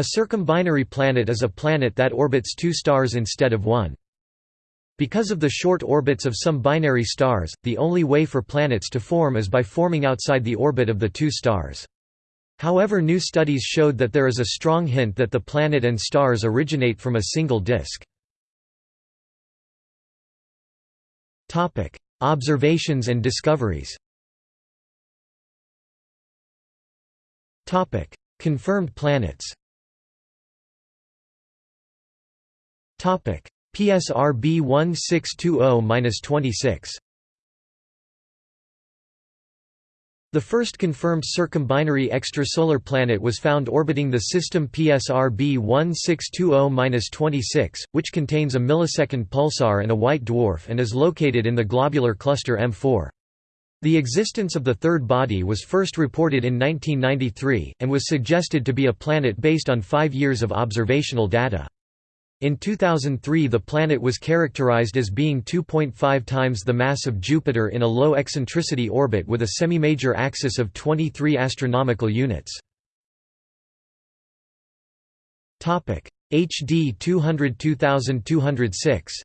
A circumbinary planet is a planet that orbits two stars instead of one. Because of the short orbits of some binary stars, the only way for planets to form is by forming outside the orbit of the two stars. However new studies showed that there is a strong hint that the planet and stars originate from a single disk. Observations and discoveries Confirmed planets PSRB 1620-26 The first confirmed circumbinary extrasolar planet was found orbiting the system PSRB 1620-26, which contains a millisecond pulsar and a white dwarf and is located in the globular cluster M4. The existence of the third body was first reported in 1993, and was suggested to be a planet based on five years of observational data. In 2003 the planet was characterized as being 2.5 times the mass of Jupiter in a low eccentricity orbit with a semi-major axis of 23 astronomical units. Topic: HD 202206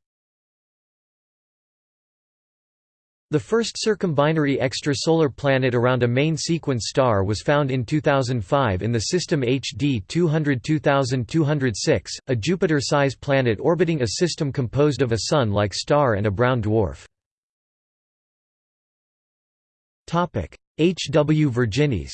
The first circumbinary extrasolar planet around a main sequence star was found in 2005 in the system HD 202206, a Jupiter-sized planet orbiting a system composed of a Sun-like star and a brown dwarf. H. W. Virginis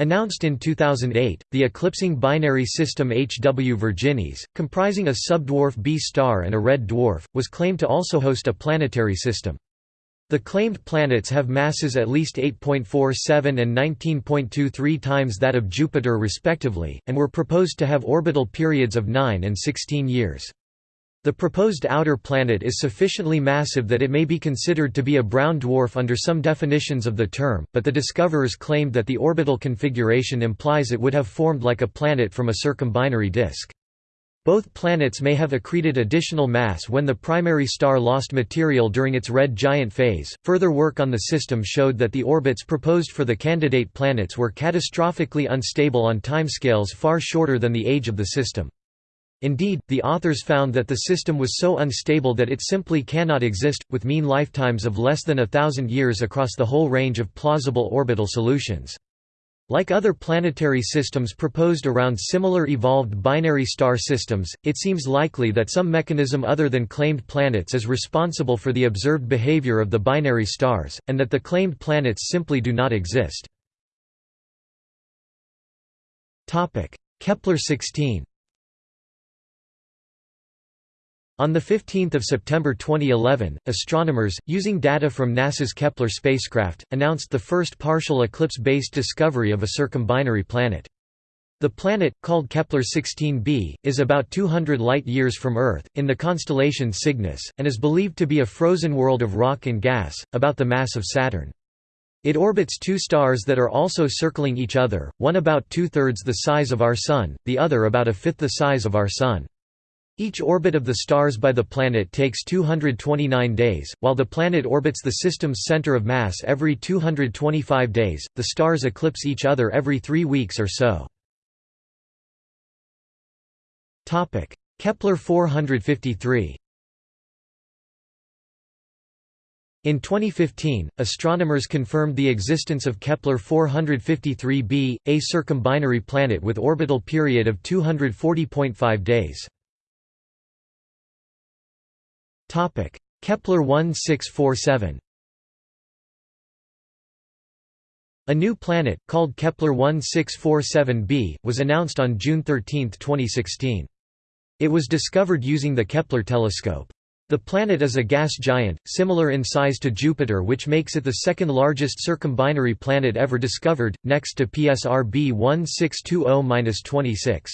Announced in 2008, the eclipsing binary system HW Virginis, comprising a subdwarf B star and a red dwarf, was claimed to also host a planetary system. The claimed planets have masses at least 8.47 and 19.23 times that of Jupiter respectively, and were proposed to have orbital periods of 9 and 16 years. The proposed outer planet is sufficiently massive that it may be considered to be a brown dwarf under some definitions of the term, but the discoverers claimed that the orbital configuration implies it would have formed like a planet from a circumbinary disk. Both planets may have accreted additional mass when the primary star lost material during its red giant phase. Further work on the system showed that the orbits proposed for the candidate planets were catastrophically unstable on timescales far shorter than the age of the system. Indeed, the authors found that the system was so unstable that it simply cannot exist, with mean lifetimes of less than a thousand years across the whole range of plausible orbital solutions. Like other planetary systems proposed around similar evolved binary star systems, it seems likely that some mechanism other than claimed planets is responsible for the observed behavior of the binary stars, and that the claimed planets simply do not exist. Kepler-16 on 15 September 2011, astronomers, using data from NASA's Kepler spacecraft, announced the first partial eclipse-based discovery of a circumbinary planet. The planet, called Kepler 16b, is about 200 light-years from Earth, in the constellation Cygnus, and is believed to be a frozen world of rock and gas, about the mass of Saturn. It orbits two stars that are also circling each other, one about two-thirds the size of our Sun, the other about a fifth the size of our Sun. Each orbit of the stars by the planet takes 229 days, while the planet orbits the system's center of mass every 225 days. The stars eclipse each other every three weeks or so. Topic: Kepler 453. In 2015, astronomers confirmed the existence of Kepler 453b, a circumbinary planet with orbital period of 240.5 days. Kepler 1647 A new planet, called Kepler 1647b, was announced on June 13, 2016. It was discovered using the Kepler telescope. The planet is a gas giant, similar in size to Jupiter which makes it the second largest circumbinary planet ever discovered, next to PSR B 1620-26.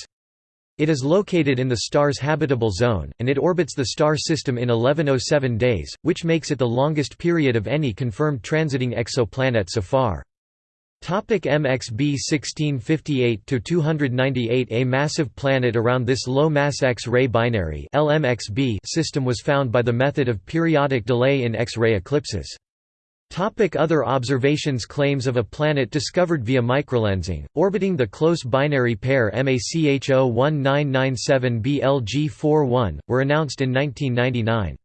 It is located in the star's habitable zone, and it orbits the star system in 1107 days, which makes it the longest period of any confirmed transiting exoplanet so far. Topic MXB 1658–298 A massive planet around this low-mass X-ray binary LMXB system was found by the method of periodic delay in X-ray eclipses. Topic other observations Claims of a planet discovered via microlensing, orbiting the close binary pair MACHO 1997 BLG41, were announced in 1999.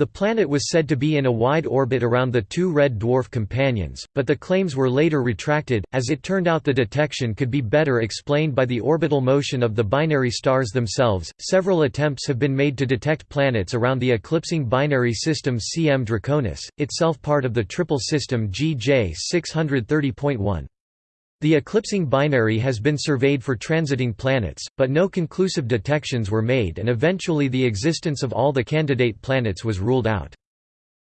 The planet was said to be in a wide orbit around the two red dwarf companions, but the claims were later retracted, as it turned out the detection could be better explained by the orbital motion of the binary stars themselves. Several attempts have been made to detect planets around the eclipsing binary system CM Draconis, itself part of the triple system GJ 630.1. The eclipsing binary has been surveyed for transiting planets, but no conclusive detections were made and eventually the existence of all the candidate planets was ruled out.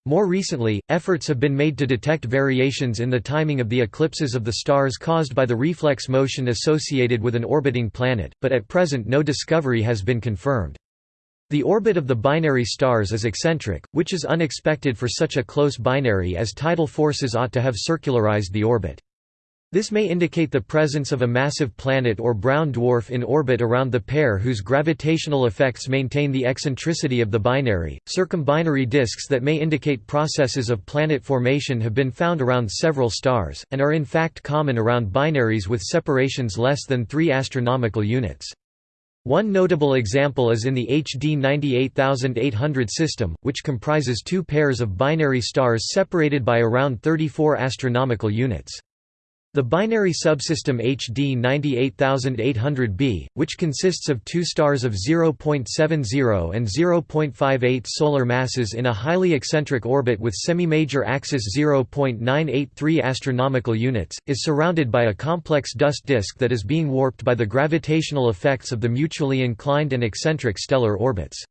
More recently, efforts have been made to detect variations in the timing of the eclipses of the stars caused by the reflex motion associated with an orbiting planet, but at present no discovery has been confirmed. The orbit of the binary stars is eccentric, which is unexpected for such a close binary as tidal forces ought to have circularized the orbit. This may indicate the presence of a massive planet or brown dwarf in orbit around the pair whose gravitational effects maintain the eccentricity of the binary. Circumbinary disks that may indicate processes of planet formation have been found around several stars, and are in fact common around binaries with separations less than 3 astronomical units. One notable example is in the HD 98800 system, which comprises two pairs of binary stars separated by around 34 astronomical units. The binary subsystem HD 98800b, which consists of two stars of 0.70 and 0.58 solar masses in a highly eccentric orbit with semi-major axis 0.983 astronomical units, is surrounded by a complex dust disk that is being warped by the gravitational effects of the mutually inclined and eccentric stellar orbits.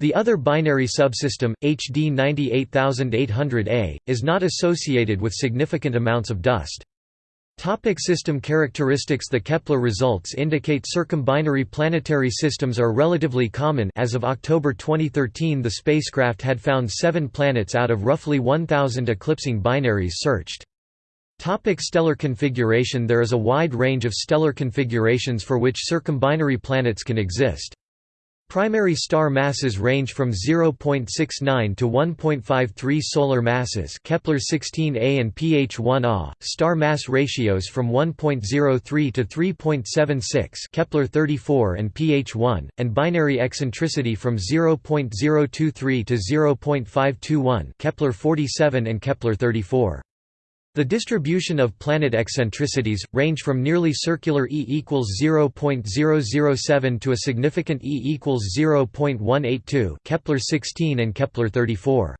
The other binary subsystem, HD 98800A, is not associated with significant amounts of dust. Topic system characteristics The Kepler results indicate circumbinary planetary systems are relatively common as of October 2013 the spacecraft had found seven planets out of roughly 1,000 eclipsing binaries searched. Topic stellar configuration There is a wide range of stellar configurations for which circumbinary planets can exist. Primary star masses range from 0.69 to 1.53 solar masses Kepler 16a and PH1a, star mass ratios from 1.03 to 3.76 Kepler 34 and PH1, and binary eccentricity from 0.023 to 0.521 Kepler 47 and Kepler 34. The distribution of planet eccentricities, range from nearly circular E equals 0.007 to a significant E equals 0.182 Kepler 16 and Kepler 34.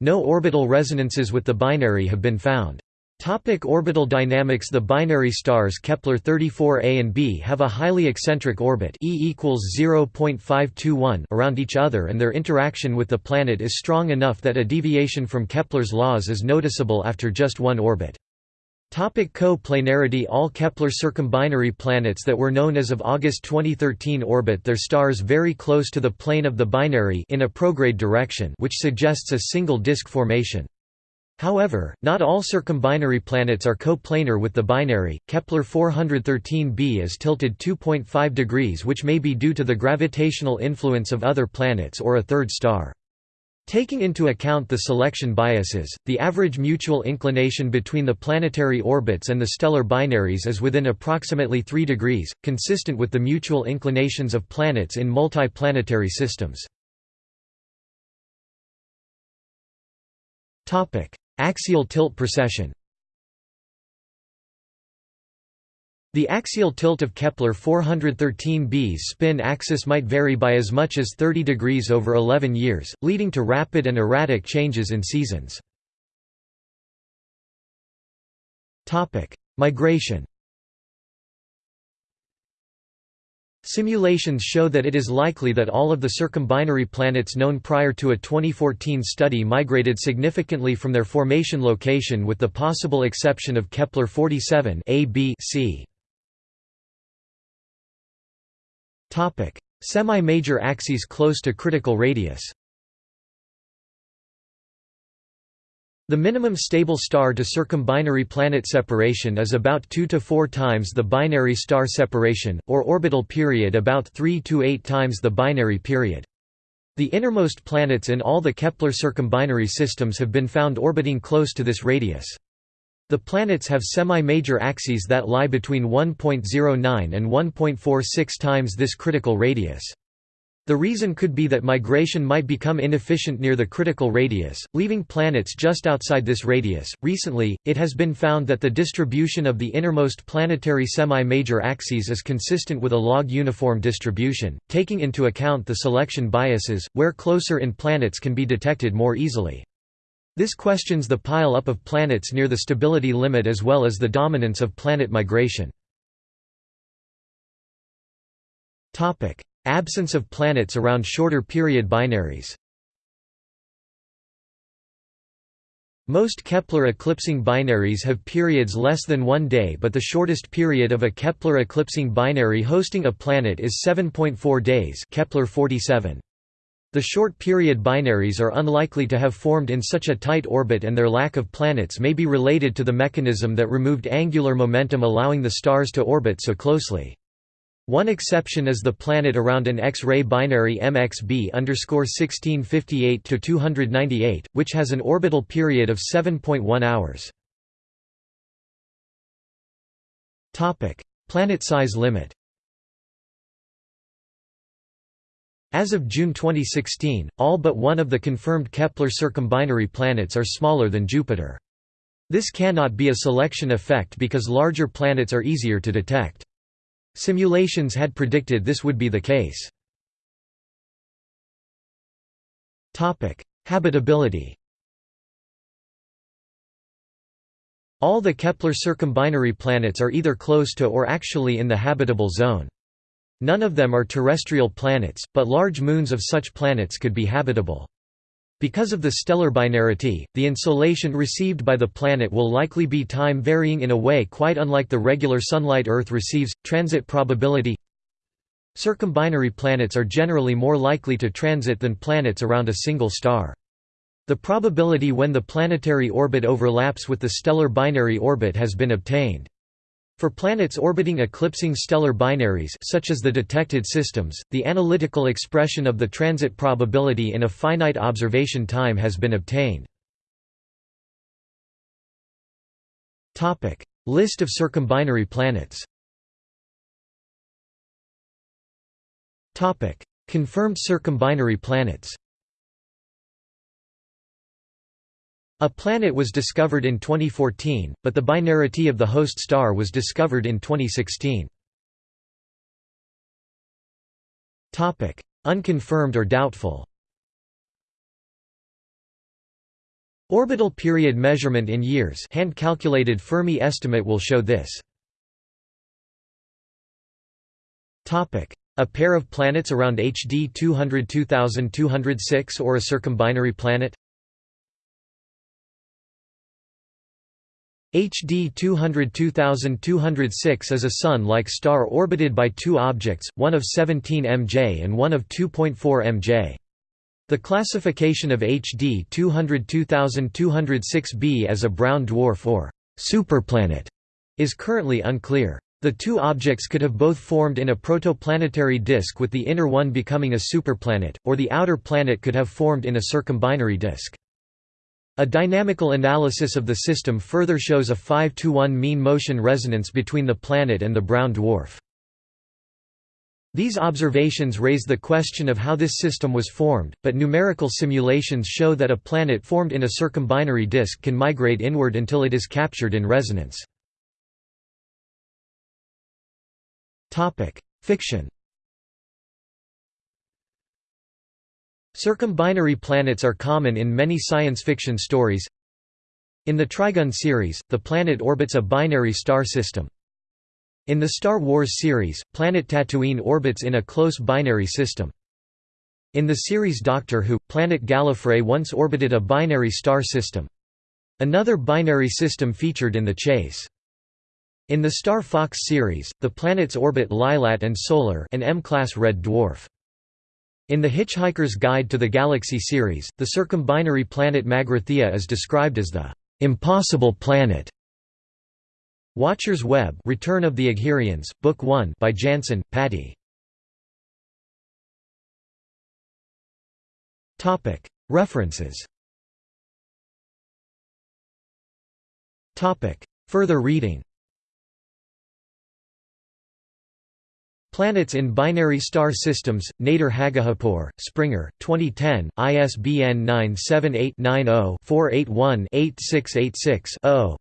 No orbital resonances with the binary have been found. Topic orbital dynamics The binary stars Kepler 34a and b have a highly eccentric orbit e equals 0.521 around each other and their interaction with the planet is strong enough that a deviation from Kepler's laws is noticeable after just one orbit. Topic Co-planarity All Kepler circumbinary planets that were known as of August 2013 orbit their stars very close to the plane of the binary in a prograde direction which suggests a single disk formation. However, not all circumbinary planets are coplanar with the binary. Kepler 413b is tilted 2.5 degrees, which may be due to the gravitational influence of other planets or a third star. Taking into account the selection biases, the average mutual inclination between the planetary orbits and the stellar binaries is within approximately 3 degrees, consistent with the mutual inclinations of planets in multiplanetary systems. Axial tilt precession The axial tilt of Kepler 413b's spin axis might vary by as much as 30 degrees over 11 years, leading to rapid and erratic changes in seasons. Migration Simulations show that it is likely that all of the circumbinary planets known prior to a 2014 study migrated significantly from their formation location with the possible exception of Kepler 47 a, b, c. Semi-major axes close to critical radius The minimum stable star to circumbinary planet separation is about 2 to 4 times the binary star separation, or orbital period about 3 to 8 times the binary period. The innermost planets in all the Kepler circumbinary systems have been found orbiting close to this radius. The planets have semi-major axes that lie between 1.09 and 1.46 times this critical radius. The reason could be that migration might become inefficient near the critical radius, leaving planets just outside this radius. Recently, it has been found that the distribution of the innermost planetary semi-major axes is consistent with a log uniform distribution, taking into account the selection biases, where closer in planets can be detected more easily. This questions the pile-up of planets near the stability limit as well as the dominance of planet migration. Absence of planets around shorter period binaries Most Kepler eclipsing binaries have periods less than one day but the shortest period of a Kepler eclipsing binary hosting a planet is 7.4 days Kepler 47. The short period binaries are unlikely to have formed in such a tight orbit and their lack of planets may be related to the mechanism that removed angular momentum allowing the stars to orbit so closely. One exception is the planet around an X-ray binary MXB 1658-298, which has an orbital period of 7.1 hours. Planet size limit As of June 2016, all but one of the confirmed Kepler circumbinary planets are smaller than Jupiter. This cannot be a selection effect because larger planets are easier to detect. Simulations had predicted this would be the case. Habitability All the Kepler circumbinary planets are either close to or actually in the habitable zone. None of them are terrestrial planets, but large moons of such planets could be habitable. Because of the stellar binarity, the insolation received by the planet will likely be time varying in a way quite unlike the regular sunlight Earth receives. Transit probability Circumbinary planets are generally more likely to transit than planets around a single star. The probability when the planetary orbit overlaps with the stellar binary orbit has been obtained. For planets orbiting eclipsing stellar binaries such as the detected systems, the analytical expression of the transit probability in a finite observation time has been obtained. List of circumbinary planets Confirmed circumbinary planets A planet was discovered in 2014, but the binarity of the host star was discovered in 2016. Topic: Unconfirmed or doubtful Orbital period measurement in years hand-calculated Fermi estimate will show this. Topic: A pair of planets around HD 202206 or a circumbinary planet HD 202206 is a Sun-like star orbited by two objects, one of 17 mJ and one of 2.4 mJ. The classification of HD 202206b as a brown dwarf or superplanet is currently unclear. The two objects could have both formed in a protoplanetary disk with the inner one becoming a superplanet, or the outer planet could have formed in a circumbinary disk. A dynamical analysis of the system further shows a 5 to 1 mean motion resonance between the planet and the brown dwarf. These observations raise the question of how this system was formed, but numerical simulations show that a planet formed in a circumbinary disk can migrate inward until it is captured in resonance. Fiction Circumbinary planets are common in many science fiction stories. In the Trigun series, the planet orbits a binary star system. In the Star Wars series, planet Tatooine orbits in a close binary system. In the series Doctor Who, planet Gallifrey once orbited a binary star system. Another binary system featured in The Chase. In the Star Fox series, the planets orbit Lylat and Solar an M-class red dwarf. In The Hitchhiker's Guide to the Galaxy series, the circumbinary planet Magrathea is described as the impossible planet. Watcher's Web Return of the Aghyrians, Book 1 by Jansen, Patty. References Further reading Planets in Binary Star Systems, Nader Haghighipour, Springer, 2010, ISBN 978 90 481 8686 0.